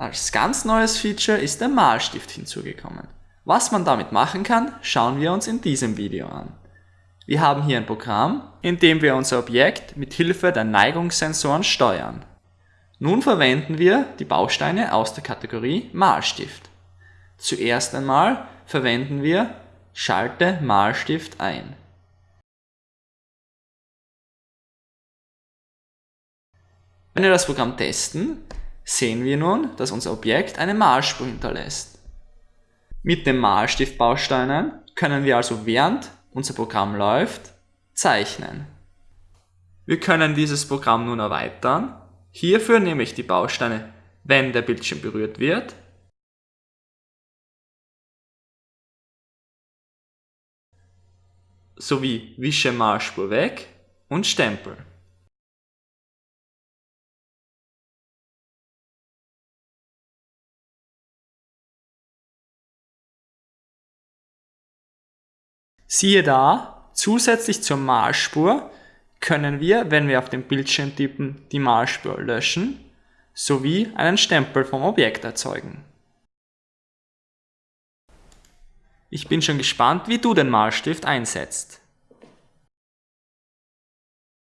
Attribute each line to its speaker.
Speaker 1: Als ganz neues Feature ist der Malstift hinzugekommen. Was man damit machen kann, schauen wir uns in diesem Video an. Wir haben hier ein Programm, in dem wir unser Objekt mit Hilfe der Neigungssensoren steuern. Nun verwenden wir die Bausteine aus der Kategorie Malstift. Zuerst einmal verwenden wir Schalte Malstift ein. Wenn wir das Programm testen, sehen wir nun, dass unser Objekt eine Malspur hinterlässt. Mit den Malstiftbausteinen können wir also während unser Programm läuft, zeichnen. Wir können dieses Programm nun erweitern. Hierfür nehme ich die Bausteine, wenn der Bildschirm berührt wird, sowie Wische Malspur weg und Stempel. Siehe da, zusätzlich zur Malspur können wir, wenn wir auf den Bildschirm tippen, die Malspur löschen sowie einen Stempel vom Objekt erzeugen. Ich bin schon gespannt, wie du den Malstift einsetzt.